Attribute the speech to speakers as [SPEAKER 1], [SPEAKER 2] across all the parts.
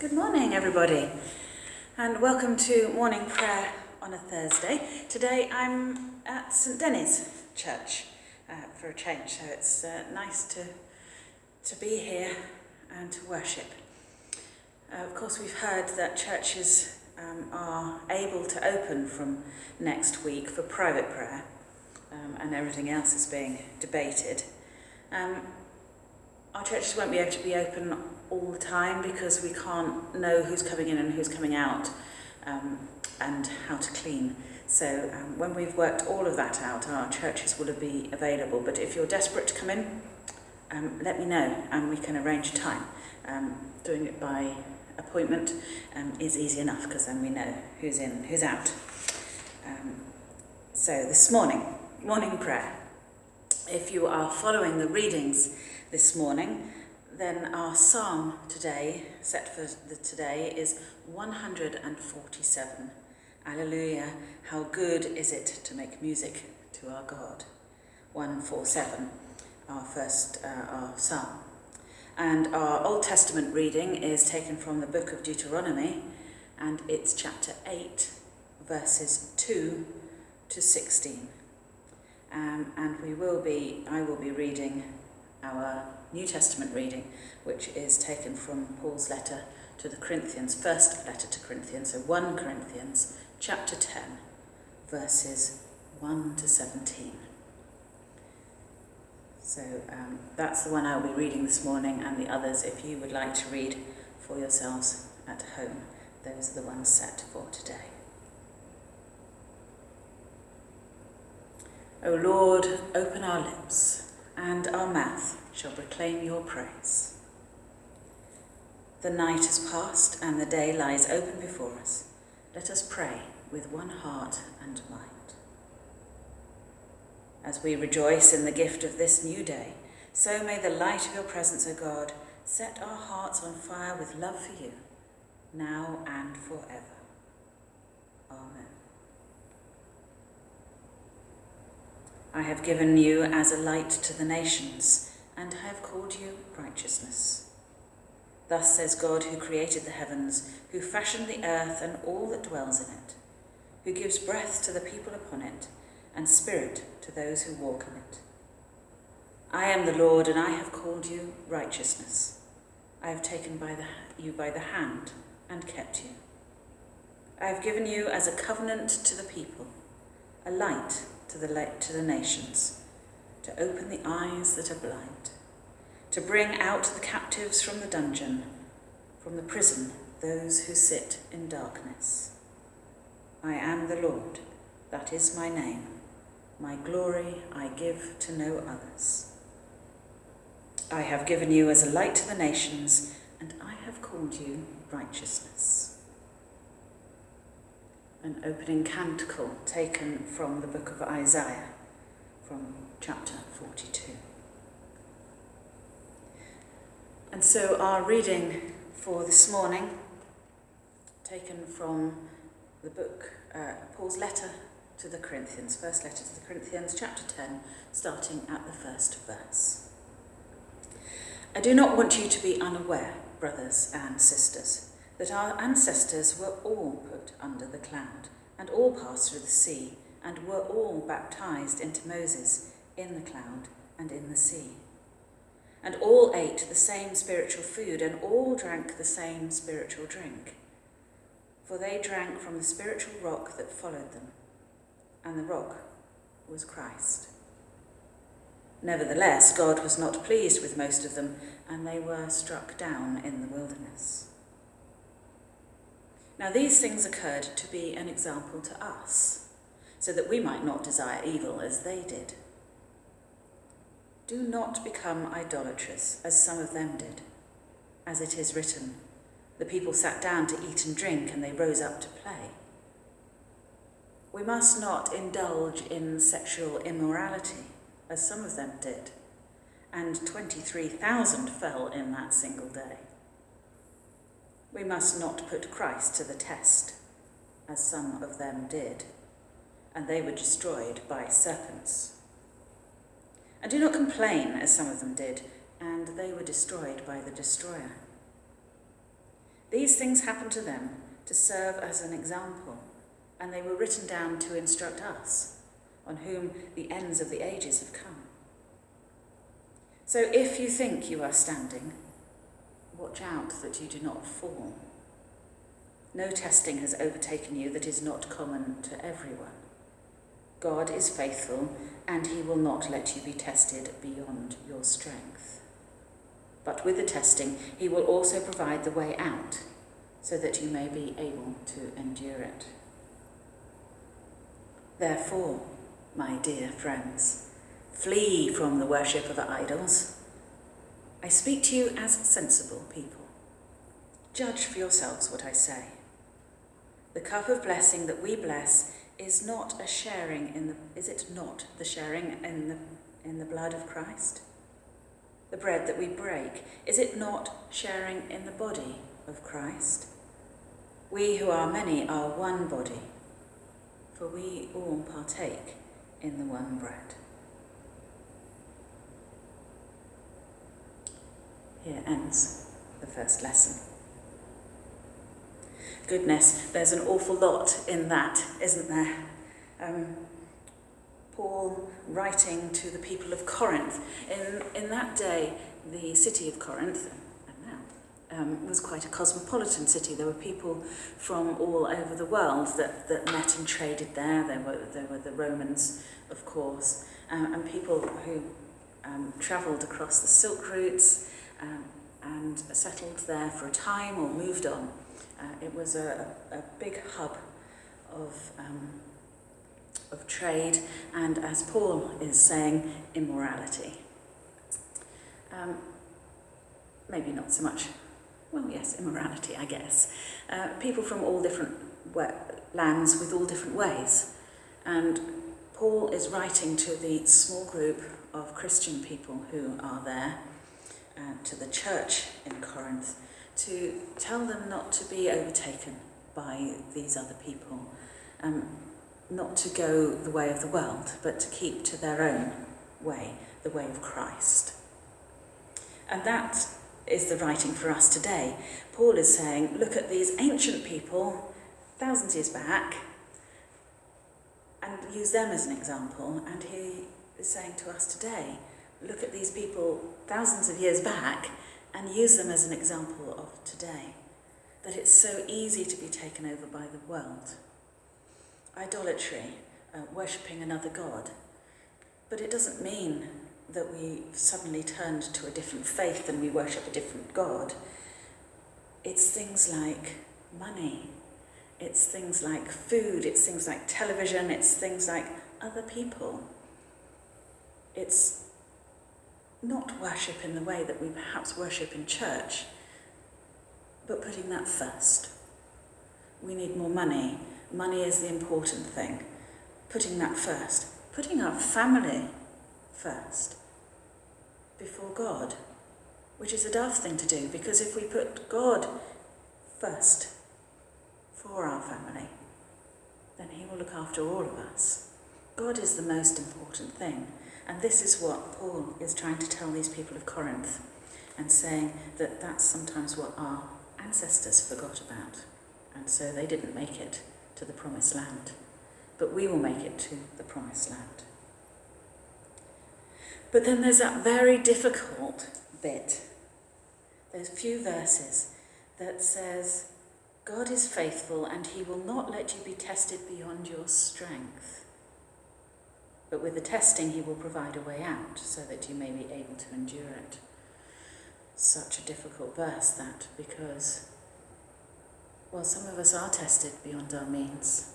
[SPEAKER 1] Good morning, everybody, and welcome to morning prayer on a Thursday. Today I'm at St Denis Church uh, for a change, so it's uh, nice to, to be here and to worship. Uh, of course, we've heard that churches um, are able to open from next week for private prayer, um, and everything else is being debated. Um, our churches won't be able to be open all the time because we can't know who's coming in and who's coming out um, and how to clean. So um, when we've worked all of that out, our churches will be available. But if you're desperate to come in, um, let me know and we can arrange a time. Um, doing it by appointment um, is easy enough because then we know who's in, who's out. Um, so this morning, morning prayer. If you are following the readings this morning, then our psalm today, set for the today, is 147. Alleluia, how good is it to make music to our God. 147, our first, uh, our psalm. And our Old Testament reading is taken from the book of Deuteronomy, and it's chapter 8, verses 2 to 16. Um, and we will be, I will be reading our New Testament reading, which is taken from Paul's letter to the Corinthians, first letter to Corinthians, so 1 Corinthians chapter 10, verses 1 to 17. So um, that's the one I'll be reading this morning, and the others, if you would like to read for yourselves at home, those are the ones set for today. O Lord, open our lips, and our mouth shall proclaim your praise. The night has passed, and the day lies open before us. Let us pray with one heart and mind. As we rejoice in the gift of this new day, so may the light of your presence, O God, set our hearts on fire with love for you, now and forever. Amen. I have given you as a light to the nations, and I have called you righteousness. Thus says God who created the heavens, who fashioned the earth and all that dwells in it, who gives breath to the people upon it, and spirit to those who walk in it. I am the Lord, and I have called you righteousness. I have taken by the, you by the hand and kept you. I have given you as a covenant to the people, a light to the, to the nations, to open the eyes that are blind, to bring out the captives from the dungeon, from the prison those who sit in darkness. I am the Lord, that is my name. My glory I give to no others. I have given you as a light to the nations, and I have called you righteousness. An opening canticle taken from the book of Isaiah, from chapter 42. And so our reading for this morning, taken from the book, uh, Paul's letter to the Corinthians, first letter to the Corinthians, chapter 10, starting at the first verse. I do not want you to be unaware, brothers and sisters, that our ancestors were all put under the cloud, and all passed through the sea, and were all baptized into Moses in the cloud and in the sea. And all ate the same spiritual food, and all drank the same spiritual drink. For they drank from the spiritual rock that followed them and the rock was Christ. Nevertheless, God was not pleased with most of them, and they were struck down in the wilderness. Now, these things occurred to be an example to us, so that we might not desire evil as they did. Do not become idolatrous, as some of them did. As it is written, the people sat down to eat and drink, and they rose up to play. We must not indulge in sexual immorality, as some of them did, and 23,000 fell in that single day. We must not put Christ to the test, as some of them did, and they were destroyed by serpents. And do not complain, as some of them did, and they were destroyed by the destroyer. These things happened to them to serve as an example, and they were written down to instruct us, on whom the ends of the ages have come. So if you think you are standing, watch out that you do not fall. No testing has overtaken you that is not common to everyone. God is faithful, and he will not let you be tested beyond your strength. But with the testing, he will also provide the way out, so that you may be able to endure it. Therefore, my dear friends, flee from the worship of idols. I speak to you as sensible people. Judge for yourselves what I say. The cup of blessing that we bless is not a sharing in the is it not the sharing in the in the blood of Christ? The bread that we break, is it not sharing in the body of Christ? We who are many are one body, for we all partake in the one bread. Here ends the first lesson goodness, there's an awful lot in that, isn't there? Um, Paul writing to the people of Corinth. In, in that day, the city of Corinth, and now, um, was quite a cosmopolitan city. There were people from all over the world that, that met and traded there. There were, there were the Romans, of course, um, and people who um, travelled across the Silk routes um, and settled there for a time or moved on. Uh, it was a, a big hub of, um, of trade and, as Paul is saying, immorality. Um, maybe not so much, well, yes, immorality, I guess. Uh, people from all different lands with all different ways. And Paul is writing to the small group of Christian people who are there, uh, to the church in Corinth, to tell them not to be overtaken by these other people, um, not to go the way of the world, but to keep to their own way, the way of Christ. And that is the writing for us today. Paul is saying, look at these ancient people, thousands of years back, and use them as an example. And he is saying to us today, look at these people thousands of years back and use them as an example of today. That it's so easy to be taken over by the world. Idolatry, uh, worshipping another God. But it doesn't mean that we suddenly turned to a different faith and we worship a different God. It's things like money, it's things like food, it's things like television, it's things like other people. It's not worship in the way that we perhaps worship in church, but putting that first. We need more money. Money is the important thing. Putting that first. Putting our family first before God, which is a daft thing to do because if we put God first for our family, then He will look after all of us. God is the most important thing. And this is what Paul is trying to tell these people of Corinth and saying that that's sometimes what our ancestors forgot about. And so they didn't make it to the promised land. But we will make it to the promised land. But then there's that very difficult bit. A few verses that says, God is faithful and he will not let you be tested beyond your strength. But with the testing, he will provide a way out so that you may be able to endure it. Such a difficult verse, that, because, well, some of us are tested beyond our means.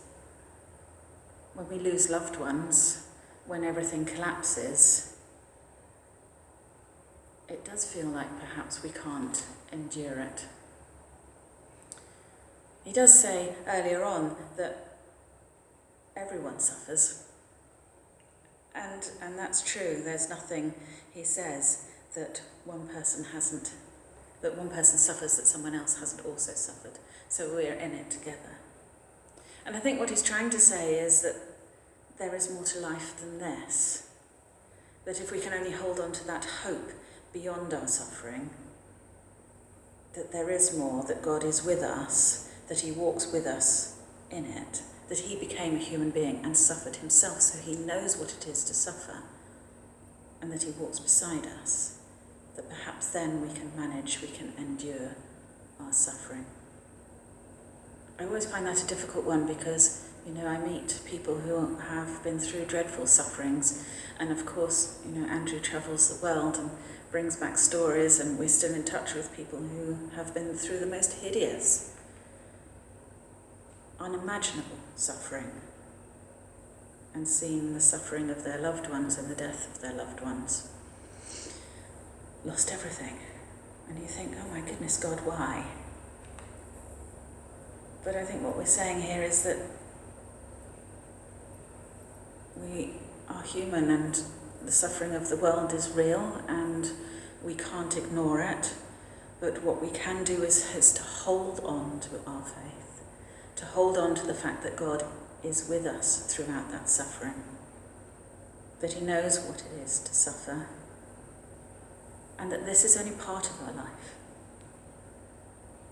[SPEAKER 1] When we lose loved ones, when everything collapses, it does feel like perhaps we can't endure it. He does say earlier on that everyone suffers. And, and that's true. There's nothing, he says, that one person hasn't, that one person suffers that someone else hasn't also suffered. So we're in it together. And I think what he's trying to say is that there is more to life than this. That if we can only hold on to that hope beyond our suffering, that there is more, that God is with us, that He walks with us in it, that He became a human being and suffered Himself, so He knows what it is to suffer, and that He walks beside us, that perhaps then we can manage, we can endure our suffering. I always find that a difficult one because, you know, I meet people who have been through dreadful sufferings, and of course, you know, Andrew travels the world and brings back stories, and we're still in touch with people who have been through the most hideous, unimaginable suffering, and seen the suffering of their loved ones and the death of their loved ones. Lost everything. And you think, oh my goodness, God, why? But I think what we're saying here is that we are human and the suffering of the world is real and we can't ignore it. But what we can do is, is to hold on to our faith, to hold on to the fact that God is with us throughout that suffering, that He knows what it is to suffer, and that this is only part of our life,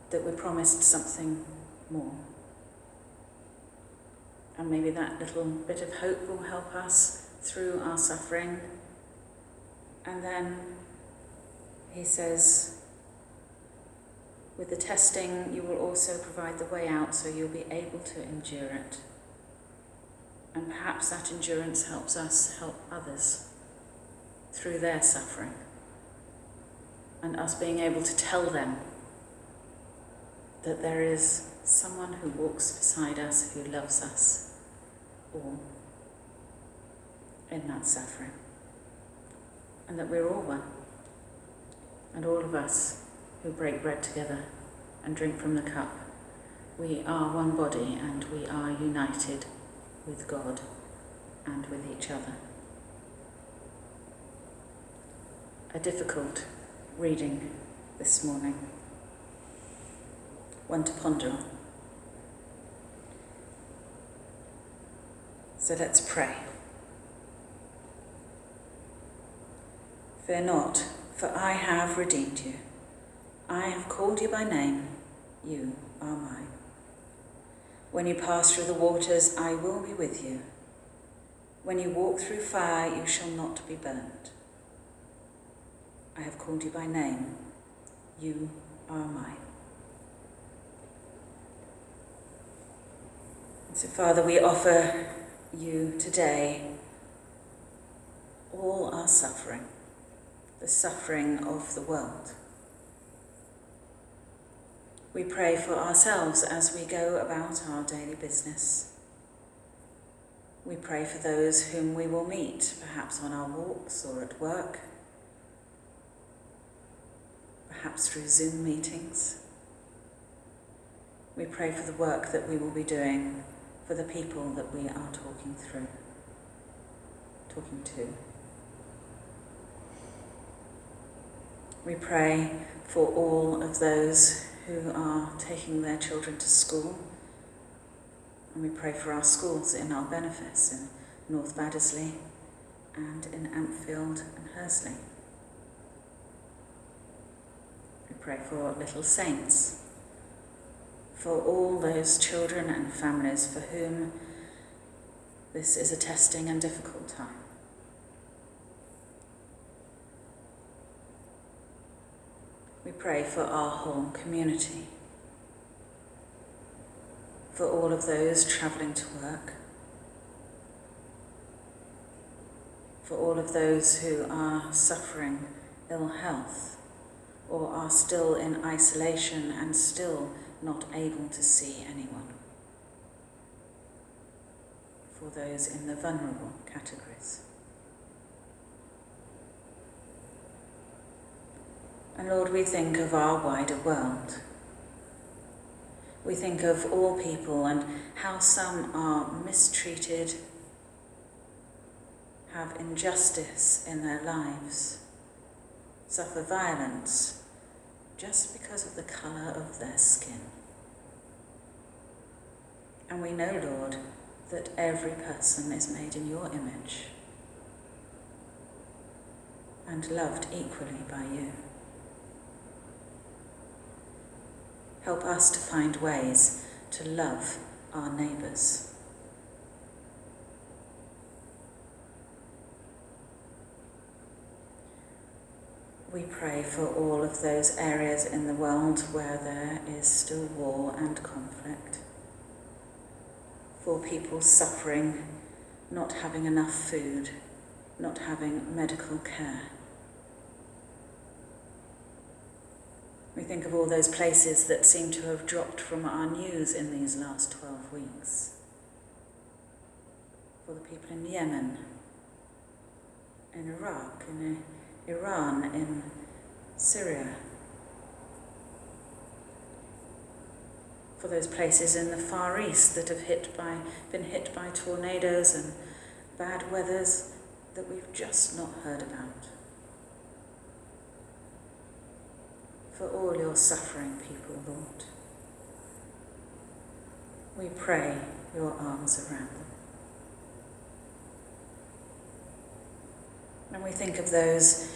[SPEAKER 1] that we're promised something more. And maybe that little bit of hope will help us through our suffering. And then he says, with the testing, you will also provide the way out so you'll be able to endure it. And perhaps that endurance helps us help others through their suffering. And us being able to tell them that there is someone who walks beside us, who loves us all in that suffering. And that we're all one. And all of us who break bread together and drink from the cup, we are one body and we are united with God and with each other. A difficult reading this morning, one to ponder on. So let's pray. Fear not, for I have redeemed you. I have called you by name, you are mine. When you pass through the waters, I will be with you. When you walk through fire, you shall not be burnt. I have called you by name, you are mine. so, Father, we offer you today all our suffering the suffering of the world. We pray for ourselves as we go about our daily business. We pray for those whom we will meet, perhaps on our walks or at work, perhaps through Zoom meetings. We pray for the work that we will be doing for the people that we are talking through, talking to. We pray for all of those who are taking their children to school. And we pray for our schools in our benefice in North Baddesley and in Ampfield and Hursley. We pray for little saints, for all those children and families for whom this is a testing and difficult time. We pray for our home community, for all of those travelling to work, for all of those who are suffering ill health or are still in isolation and still not able to see anyone, for those in the vulnerable categories. And Lord, we think of our wider world. We think of all people and how some are mistreated, have injustice in their lives, suffer violence just because of the colour of their skin. And we know, Lord, that every person is made in your image and loved equally by you. Help us to find ways to love our neighbours. We pray for all of those areas in the world where there is still war and conflict, for people suffering, not having enough food, not having medical care. We think of all those places that seem to have dropped from our news in these last 12 weeks. For the people in Yemen, in Iraq, in uh, Iran, in Syria. For those places in the Far East that have hit by, been hit by tornadoes and bad weathers that we've just not heard about. For all your suffering people, Lord, we pray your arms around them. And we think of those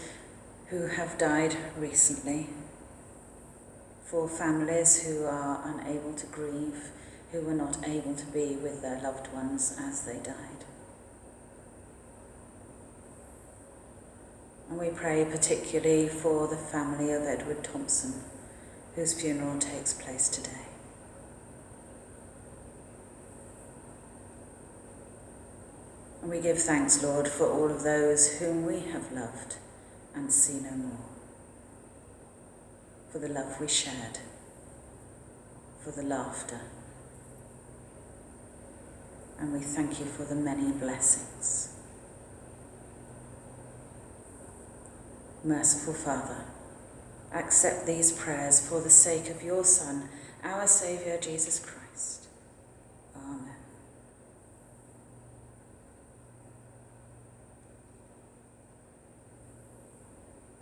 [SPEAKER 1] who have died recently, for families who are unable to grieve, who were not able to be with their loved ones as they died. And we pray particularly for the family of Edward Thompson, whose funeral takes place today. And we give thanks, Lord, for all of those whom we have loved and see no more, for the love we shared, for the laughter, and we thank you for the many blessings. Merciful Father, accept these prayers for the sake of your Son, our Saviour Jesus Christ. Amen.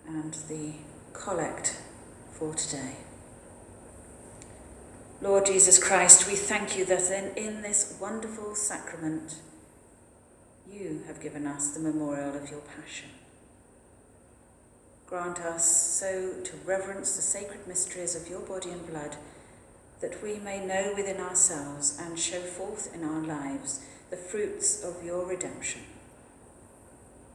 [SPEAKER 1] And the collect for today. Lord Jesus Christ, we thank you that in, in this wonderful sacrament you have given us the memorial of your passion. Grant us so to reverence the sacred mysteries of your body and blood that we may know within ourselves and show forth in our lives the fruits of your redemption.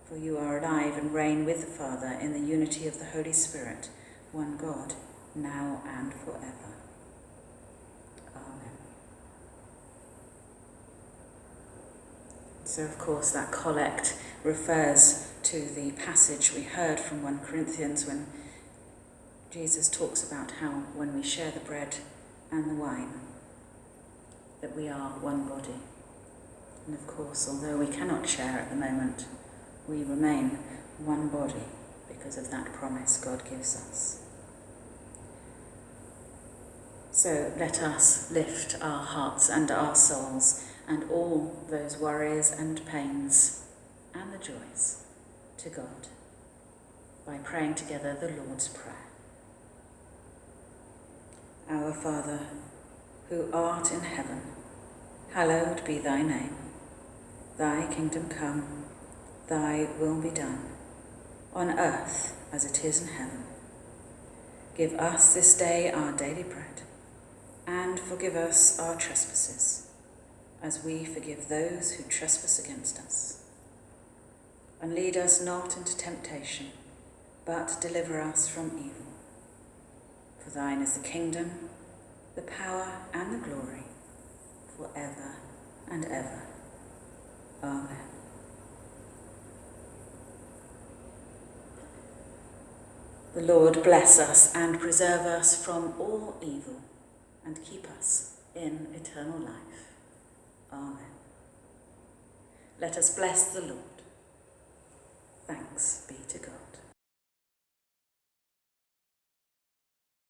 [SPEAKER 1] For you are alive and reign with the Father in the unity of the Holy Spirit, one God, now and forever. Amen. So, of course, that collect refers to the passage we heard from 1 Corinthians when Jesus talks about how when we share the bread and the wine, that we are one body. And of course, although we cannot share at the moment, we remain one body because of that promise God gives us. So let us lift our hearts and our souls and all those worries and pains and the joys to God by praying together the Lord's Prayer. Our Father, who art in heaven, hallowed be thy name. Thy kingdom come, thy will be done, on earth as it is in heaven. Give us this day our daily bread, and forgive us our trespasses, as we forgive those who trespass against us and lead us not into temptation, but deliver us from evil. For thine is the kingdom, the power, and the glory, for ever and ever. Amen. The Lord bless us and preserve us from all evil and keep us in eternal life. Amen. Let us bless the Lord. Thanks be to God.